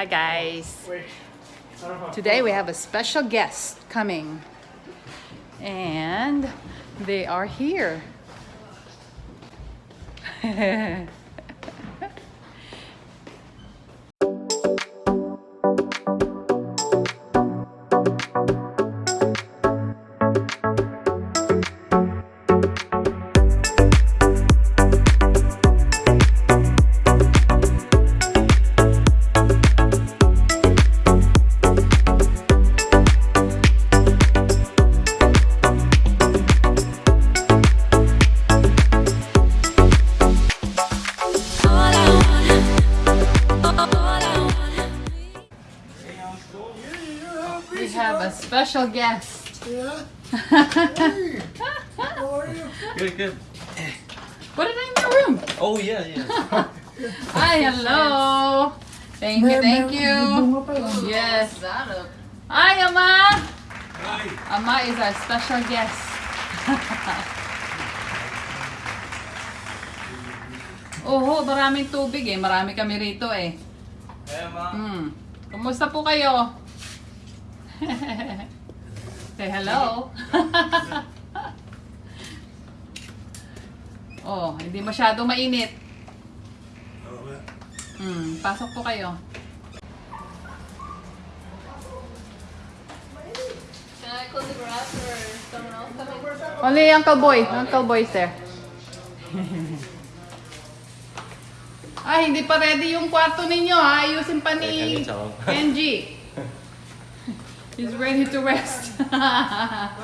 Hi guys. Today we have a special guest coming. And they are here. special guest. Yeah. Hey, how are you? Good, good. Put it in your room. Oh yeah, yeah. Hi, hello. Thank you, thank you. Bunga pa lang. Yes. Hi, Ama. Hi. Ama is our special guest. Oho, maraming tubig eh. Marami kami rito eh. Hey, ma. Hmm. Kumusta po kayo? Say hello. oh, hindi masyado mainit. Hmm, pasok po kayo. Only Uncle Boy. Uncle Boy is there. Ay, hindi pa ready yung kwarto ninyo ha. Ayusin pa ni Kenji. He's ready to rest. Ah,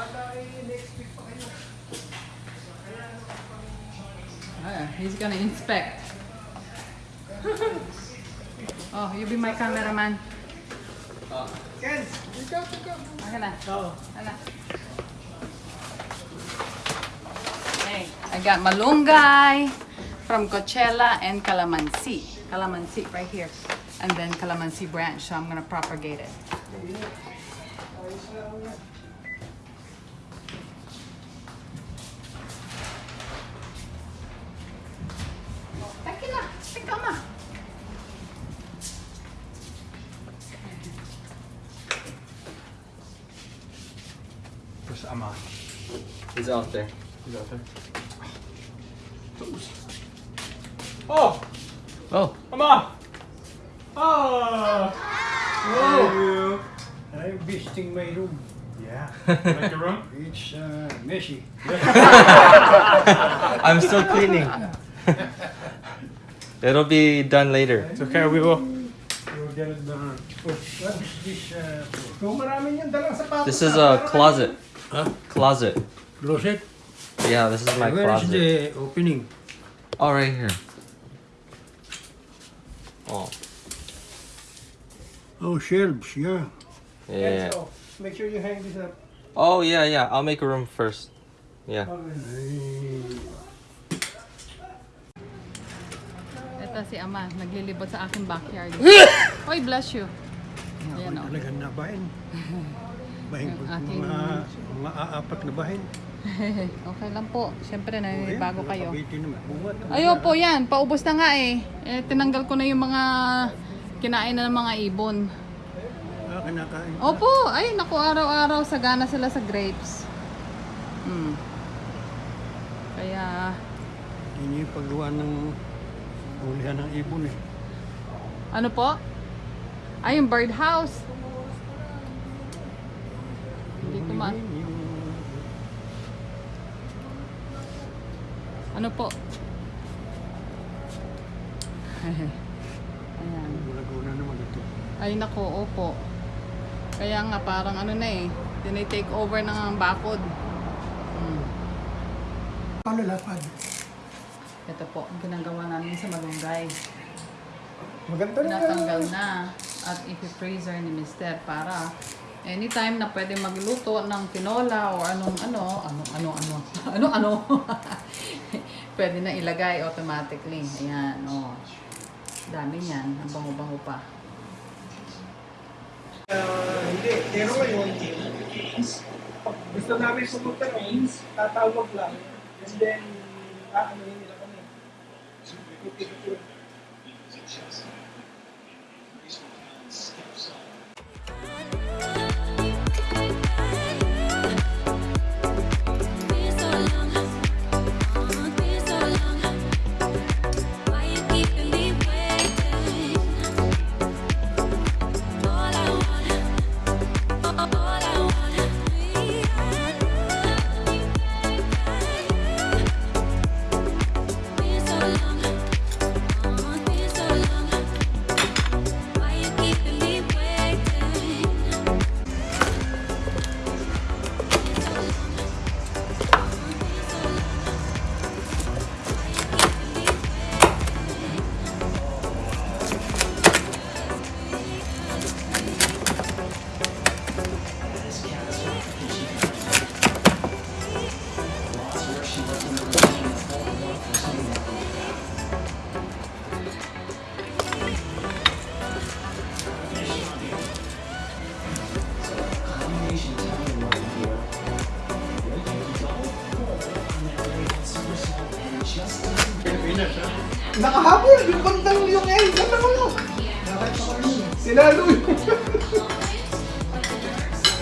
he's gonna inspect. Oh, you be my cameraman. Okay. I got malunggay from Coachella and calamansi. Calamansi right here. And then calamansi branch. So I'm gonna propagate it. Teka na. Teka ma. Where's Ama? He's out there. He's out there. Oh! Oh. Ama! Oh! Whoa! My room. Yeah. Like your room? It's uh, messy. I'm still cleaning. It'll be done later. It's okay, we will. You'll get it done. What is this? Uh, kung marami niyang dalang sapatos. This is a closet. Huh? Closet. Closet? Yeah, this is my Where is closet. the opening? Oh, right here. Oh. Oh, shelves, yeah. Yeah. So, make sure you hang this up. Oh, yeah, yeah. I'll make a room first. Yeah. Ito si Ama, naglilibot sa aking backyard. Oy, bless you. Ayan o. Ako talagang nabahin. Bahin ko aking- mga, mga aapat na bahin. okay lang po. Siyempre, naninibago kayo. Ayo po yan, paubos na nga eh. eh. Tinanggal ko na yung mga kinain na ng mga ibon. Ah, kinakain. Opo, ay naku, araw-araw sagana sila sa grapes. Hmm. Kaya, Yun yung paggawa ng hulihan ng ibon eh. ano po? Ay, yung birdhouse. Hindi ko ma... Ano po? Ayan. Ay nako, opo. Kaya nga parang ano na eh, tinitake over ng bakod. Hmm. Paano lapad? Ito po, ang ginagawa namin sa malunggay. Maganda na. Tinatanggal na at ipi-freezer ni Mister para anytime na pwede magluto ng tinola o anong ano, ano, ano, ano, ano, ano, pwede na ilagay automatically. Ayan, oh. Dami niyan, ang bango-bango pa. Uh, hindi, pero ngayon, pag gusto namin pumunta noon, tatawag lang. And then, aano yun nila kami. Nakahabol! Yung bandang yung L! Ganda ko lang! Sila Louie!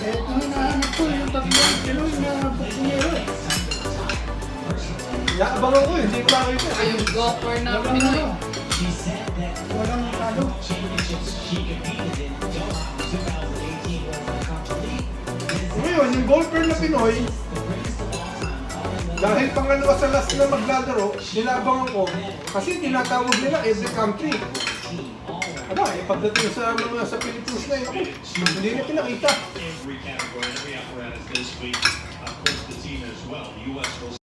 Eto na, ano ko, yung tatlong kilo, yung nahabok niya yun. Yaabang ako eh, hindi ko lang ito. Ayun, go for na Pinoy. Walang talo. Ngayon, yung golfer na Pinoy, dahil pangalawa sa last na maglalaro, nilabangan ko, kasi tinatawag nila every country. Aba, eh, pagdating sa mga sa Philippines na yun, ako, hindi na pinakita. every category, every apparatus this week. Of course, the team as well. The U.S. will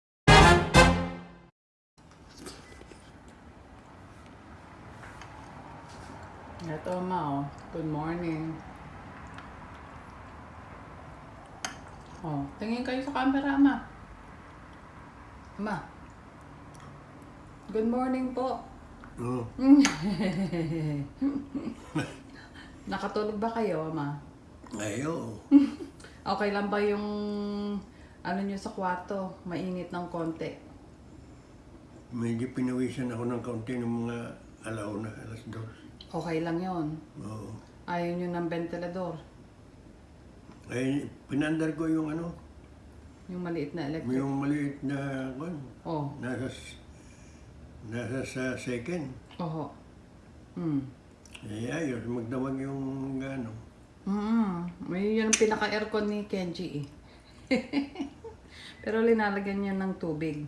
Ito, ma, oh. Good morning. Oh, tingin kayo sa camera, ma. Ma. Good morning po. Oo. Nakatulog ba kayo, ma? Ayo. Okay lang ba yung ano nyo sa kwarto? Mainit ng konti. Medyo pinawisan ako ng kaunti ng mga alauna, alas dos. Okay lang yon. Oo. Ayaw nyo ng ventilador. Ay, pinandar ko yung ano, Yung maliit na electric. yung maliit na, kwan, Oh, nasa, nasa sa second. oho. Hmm. Eh, ayos, magdamag yung ano. Mm, may yun ang pinaka-aircon ni Kenji eh. Pero linalagyan niya ng tubig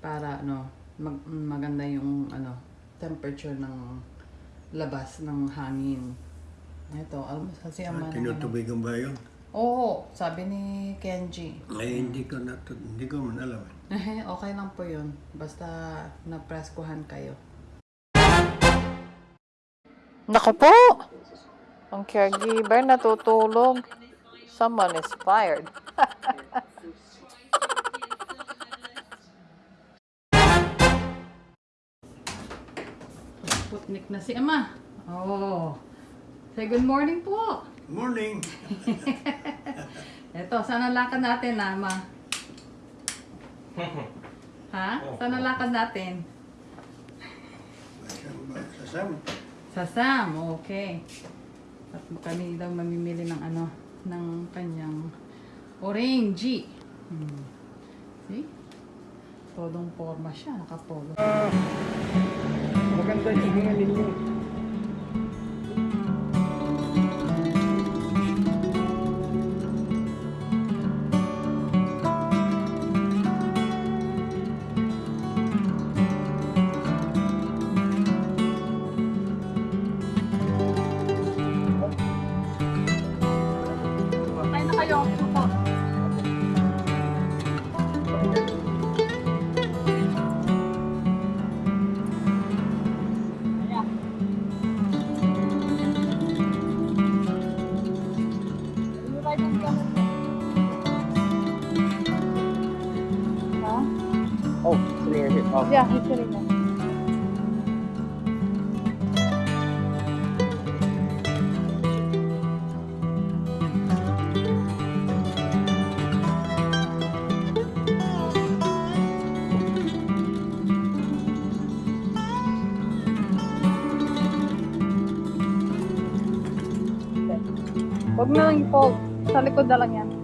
para ano, mag, maganda yung ano, temperature ng labas ng hangin. Ito, alam mo kasi ang Ah, tinutubigan ba yun? Oo, sabi ni Kenji. Ay, hindi ko na, hindi ko man alam. okay lang po yun. Basta napreskuhan kayo. Naku po! Ang caregiver natutulog. Someone is fired. Putnik na si Ama. Oh. Say good morning po. Morning! Eto, saan ang lakad natin, Ama? ha? Saan ang lakad natin? Sasam? Sa Sam, okay. At kami daw mamimili ng ano, ng kanyang orange. Hmm. See? Todong forma siya, nakapolo. Maganda yung hininga ninyo. There. Huwag na lang i-fold. Sa likod na lang yan.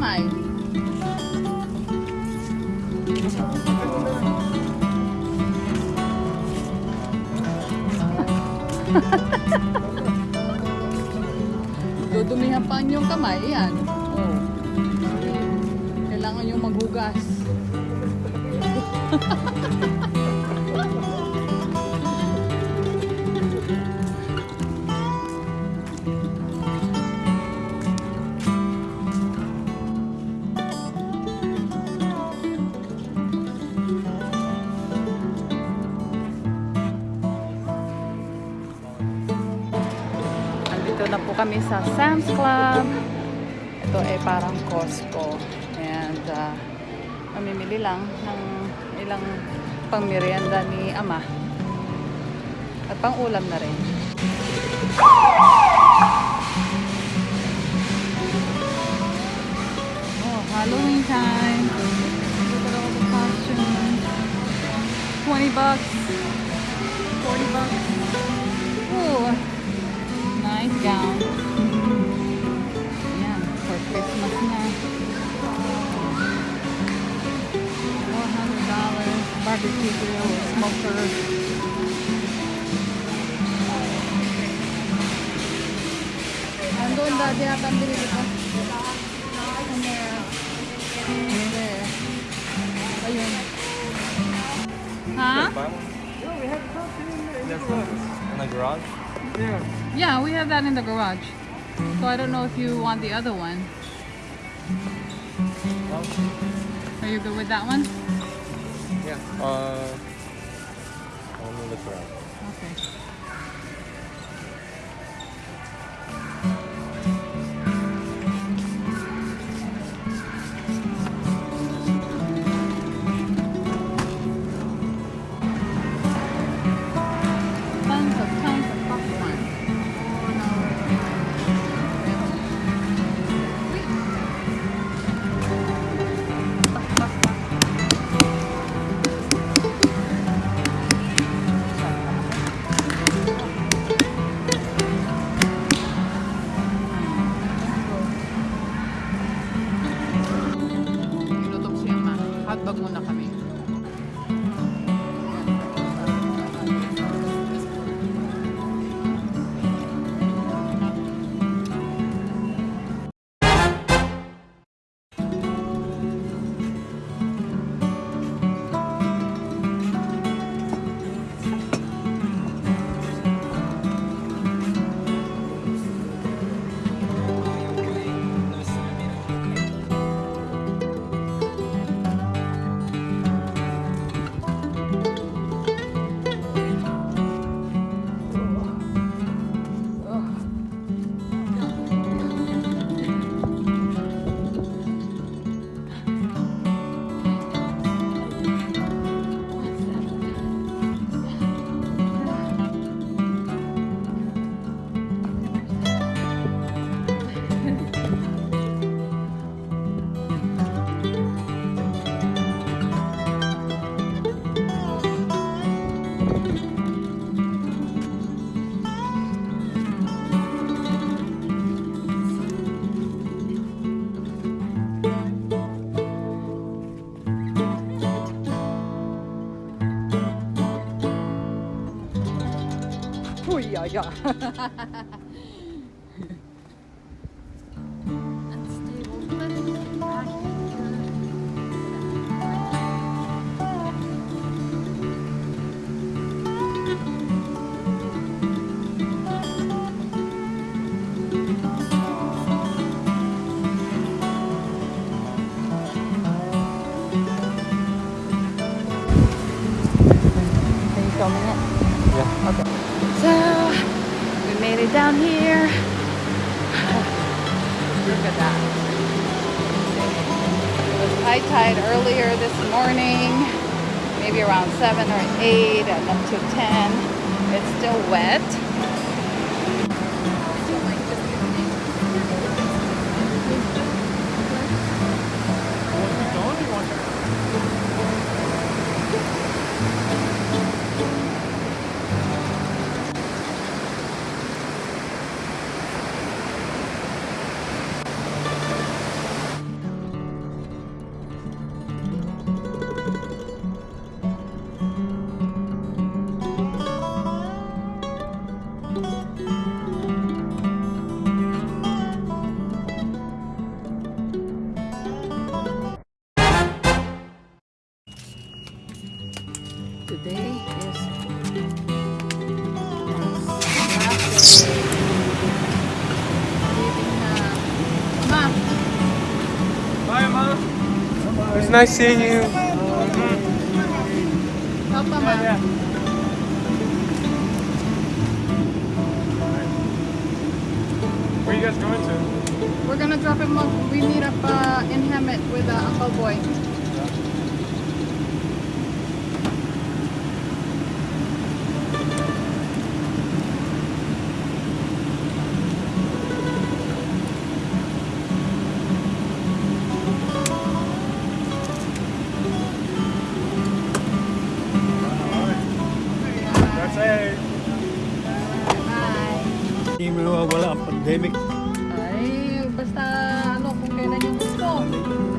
Kamay. Dudumihan pa ang inyong kamay. Yan. Oh. Kailangan yung maghugas. Andito na po kami sa Sam's Club. Ito ay parang Costco. And uh, mamimili lang ng lang pang merienda ni Ama. At pang ulam na rin. Oh, Halloween time. Look at all the costumes. 20 bucks. 40 bucks. Ooh. Nice gown. Yan, for Christmas na. Oh, $100. Barbecue grill, smoker. Andun dati yata ang binili ko. Somewhere. There. Ayun. Ha? In the garage? Yeah, we have that in the garage. So I don't know if you want the other one. Are you good with that one? Yeah. Uh, let me look around. Okay. 摇摇哈哈哈哈哈 So, we made it down here. Look at that. It was high tide earlier this morning, maybe around 7 or 8 and up to 10. It's still wet. It's nice seeing you. help pa ma'am. Where you guys going to? We're gonna drop him off. We meet up uh, in Hammett with uh, Uncle Boy. Mawawala ang pandemic. Ay, basta ano, kung kailan yung gusto.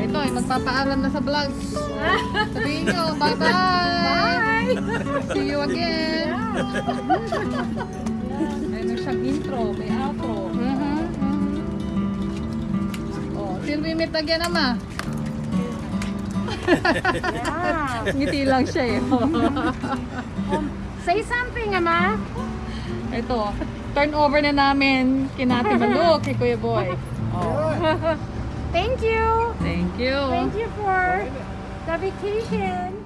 Ito, ay magpapaalam na sa vlog. Sabihin nyo, bye-bye! See you again! Ano siyang intro, may outro. Oh, till we meet again, ama. Ngiti lang siya eh. Say something, Ama. Ito, turn over na namin kinati Maluk kay Kuya Boy. Oh, Thank you. thank you. Thank you for the vacation.